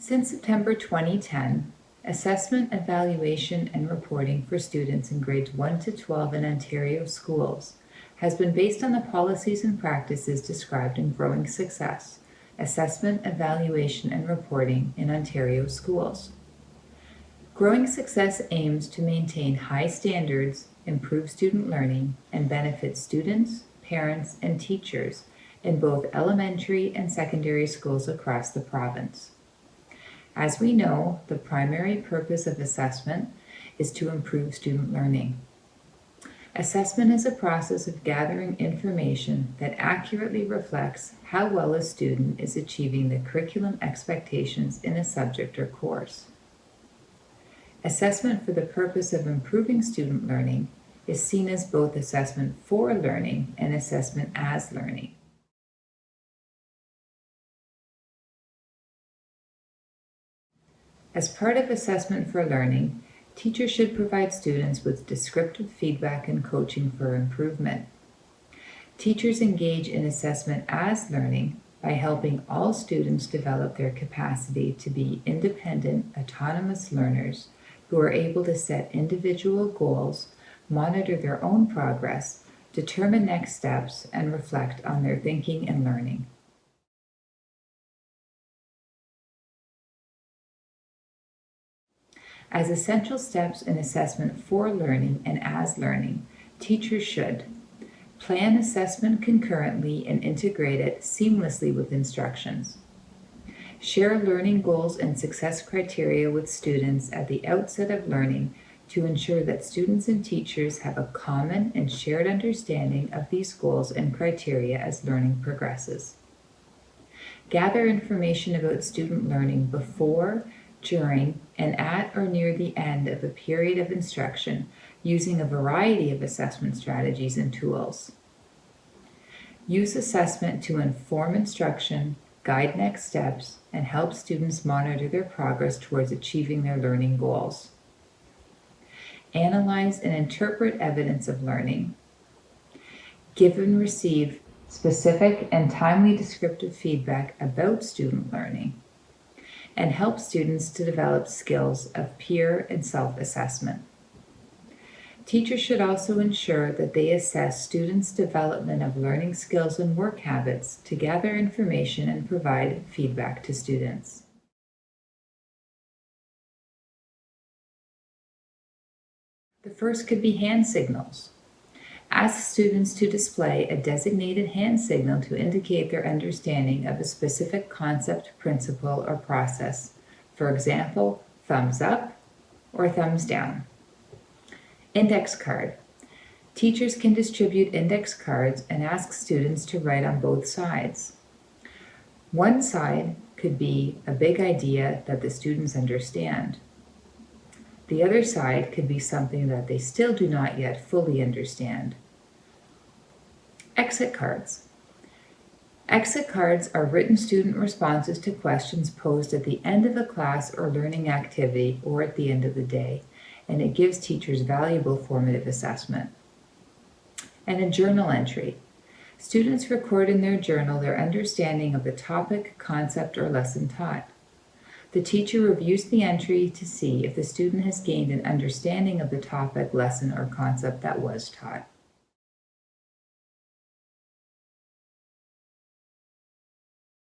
Since September 2010, assessment, evaluation, and reporting for students in grades 1 to 12 in Ontario schools has been based on the policies and practices described in Growing Success, Assessment, Evaluation, and Reporting in Ontario Schools. Growing Success aims to maintain high standards, improve student learning, and benefit students, parents, and teachers in both elementary and secondary schools across the province. As we know, the primary purpose of assessment is to improve student learning. Assessment is a process of gathering information that accurately reflects how well a student is achieving the curriculum expectations in a subject or course. Assessment for the purpose of improving student learning is seen as both assessment for learning and assessment as learning. As part of assessment for learning, teachers should provide students with descriptive feedback and coaching for improvement. Teachers engage in assessment as learning by helping all students develop their capacity to be independent, autonomous learners who are able to set individual goals, monitor their own progress, determine next steps, and reflect on their thinking and learning. As essential steps in assessment for learning and as learning, teachers should plan assessment concurrently and integrate it seamlessly with instructions. Share learning goals and success criteria with students at the outset of learning to ensure that students and teachers have a common and shared understanding of these goals and criteria as learning progresses. Gather information about student learning before, during, and at or near the end of a period of instruction using a variety of assessment strategies and tools. Use assessment to inform instruction, guide next steps, and help students monitor their progress towards achieving their learning goals. Analyze and interpret evidence of learning. Give and receive specific and timely descriptive feedback about student learning and help students to develop skills of peer and self-assessment. Teachers should also ensure that they assess students' development of learning skills and work habits to gather information and provide feedback to students. The first could be hand signals. Ask students to display a designated hand signal to indicate their understanding of a specific concept, principle, or process. For example, thumbs up or thumbs down. Index card. Teachers can distribute index cards and ask students to write on both sides. One side could be a big idea that the students understand. The other side could be something that they still do not yet fully understand. Exit cards. Exit cards are written student responses to questions posed at the end of a class or learning activity or at the end of the day, and it gives teachers valuable formative assessment. And a journal entry. Students record in their journal their understanding of the topic, concept, or lesson taught. The teacher reviews the entry to see if the student has gained an understanding of the topic, lesson, or concept that was taught.